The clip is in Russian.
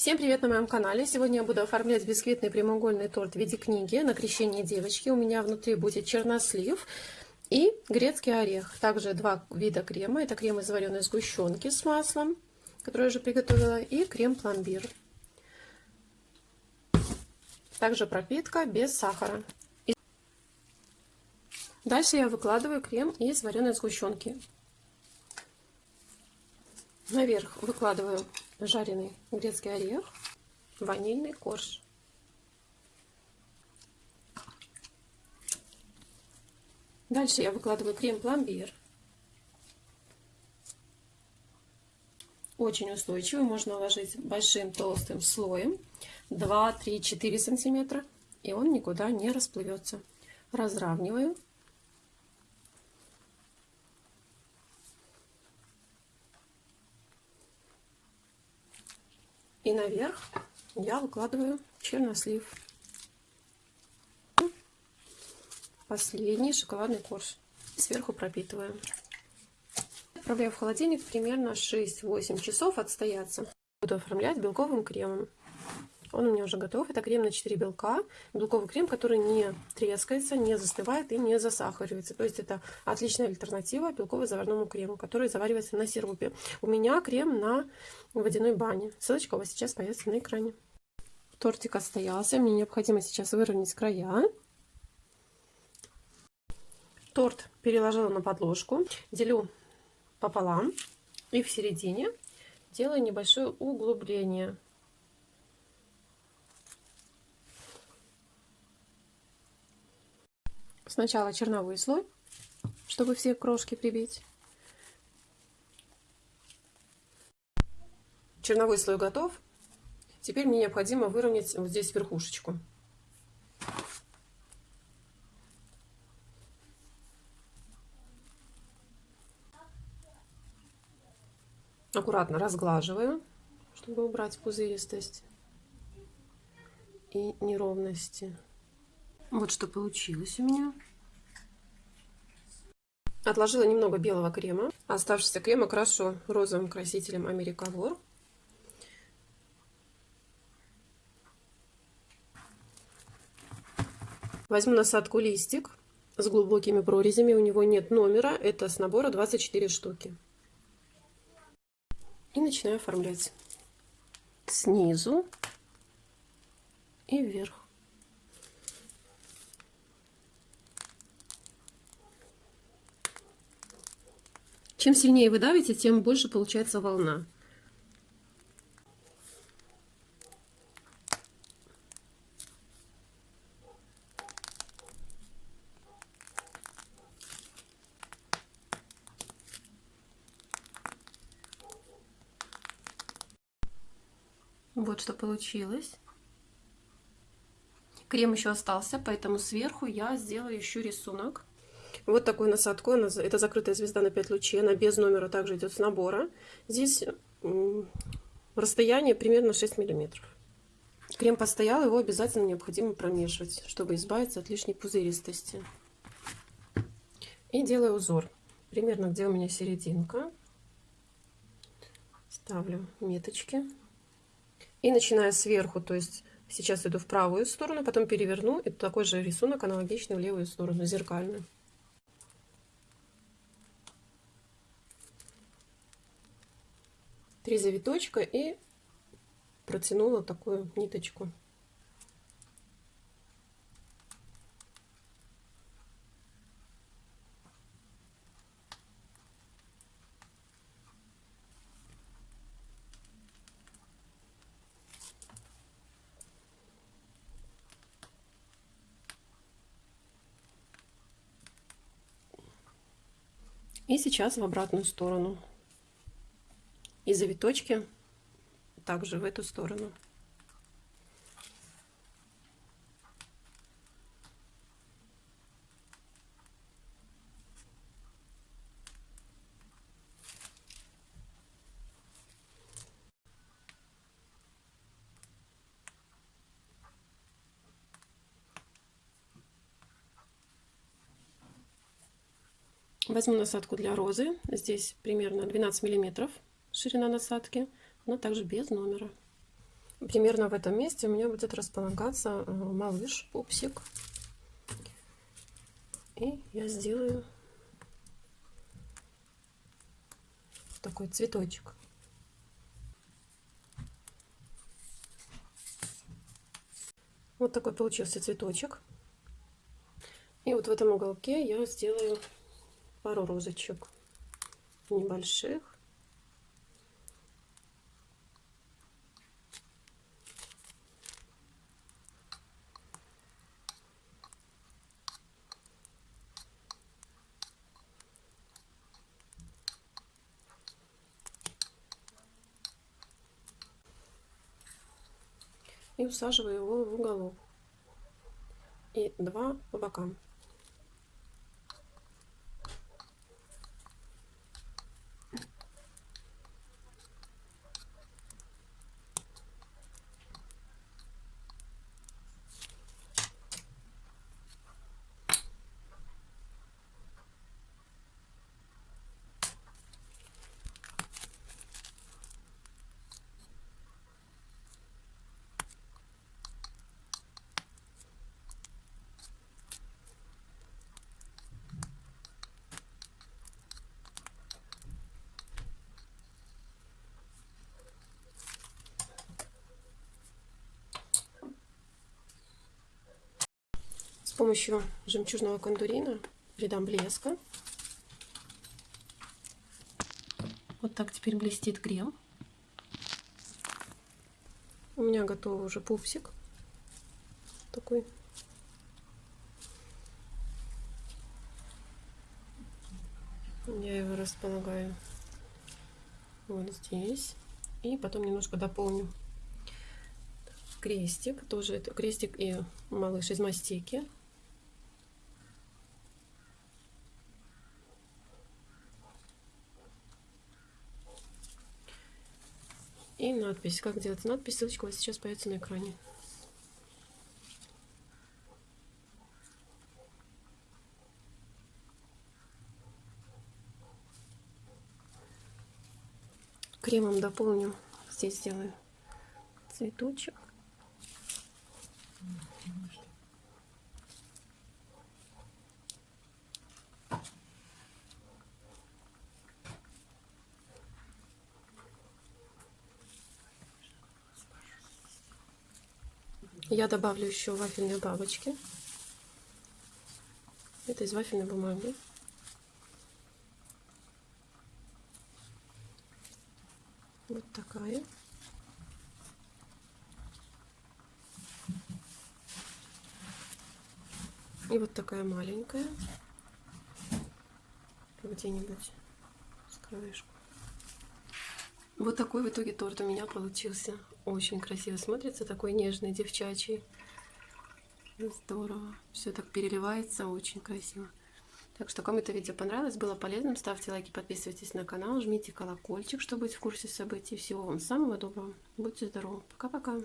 Всем привет на моем канале! Сегодня я буду оформлять бисквитный прямоугольный торт в виде книги на крещение девочки. У меня внутри будет чернослив и грецкий орех. Также два вида крема. Это крем из вареной сгущенки с маслом, который я уже приготовила, и крем-пломбир. Также пропитка без сахара. Дальше я выкладываю крем из вареной сгущенки. Наверх выкладываю жареный грецкий орех, ванильный корж. Дальше я выкладываю крем-пломбир. Очень устойчивый, можно уложить большим толстым слоем 2, 3, 4 сантиметра, и он никуда не расплывется. Разравниваю. И наверх я выкладываю чернослив. Последний шоколадный корж. Сверху пропитываю. Отправляю в холодильник примерно 6-8 часов отстояться. Буду оформлять белковым кремом. Он у меня уже готов. Это крем на 4 белка. Белковый крем, который не трескается, не застывает и не засахаривается. То есть это отличная альтернатива белково-заварному крему, который заваривается на сиропе. У меня крем на водяной бане. Ссылочка у вас сейчас появится на экране. Тортик отстоялся. Мне необходимо сейчас выровнять края. Торт переложила на подложку. Делю пополам. И в середине делаю небольшое углубление. Сначала черновой слой, чтобы все крошки прибить. Черновой слой готов. Теперь мне необходимо выровнять вот здесь верхушечку. Аккуратно разглаживаю, чтобы убрать пузыристость и неровности. Вот что получилось у меня. Отложила немного белого крема. Оставшийся крем окрашу розовым красителем Америкавор. Возьму насадку листик с глубокими прорезями. У него нет номера. Это с набора 24 штуки. И начинаю оформлять снизу и вверх. Чем сильнее вы давите, тем больше получается волна. Вот что получилось. Крем еще остался, поэтому сверху я сделаю еще рисунок. Вот такую насадку. Это закрытая звезда на 5 лучей. Она без номера также идет с набора. Здесь расстояние примерно 6 миллиметров. Крем постоял, его обязательно необходимо промешивать, чтобы избавиться от лишней пузыристости. И делаю узор. Примерно где у меня серединка. Ставлю меточки. И начиная сверху, то есть сейчас иду в правую сторону, потом переверну, и такой же рисунок аналогичный в левую сторону, зеркальный. Три завиточка и протянула такую ниточку. И сейчас в обратную сторону и завиточки также в эту сторону. Возьму насадку для розы. Здесь примерно 12 миллиметров ширина насадки, но также без номера. Примерно в этом месте у меня будет располагаться э, малыш, пупсик. И я сделаю такой цветочек. Вот такой получился цветочек. И вот в этом уголке я сделаю пару розочек небольших. И усаживаю его в уголок. И два по бокам. Помощью жемчужного кондурина придам блеска. Вот так теперь блестит крем. У меня готов уже пупсик. Такой. Я его располагаю вот здесь. И потом немножко дополню крестик. Тоже это крестик и малыш из мастики. И надпись. Как делать надпись? Ссылочка у вас сейчас появится на экране. Кремом дополню. Здесь сделаю цветочек. Я добавлю еще вафельные бабочки. Это из вафельной бумаги. Вот такая. И вот такая маленькая. Где-нибудь с краешку. Вот такой в итоге торт у меня получился. Очень красиво смотрится, такой нежный, девчачий. Здорово. Все так переливается, очень красиво. Так что, кому это видео понравилось, было полезным, ставьте лайки, подписывайтесь на канал, жмите колокольчик, чтобы быть в курсе событий. Всего вам самого доброго. Будьте здоровы. Пока-пока.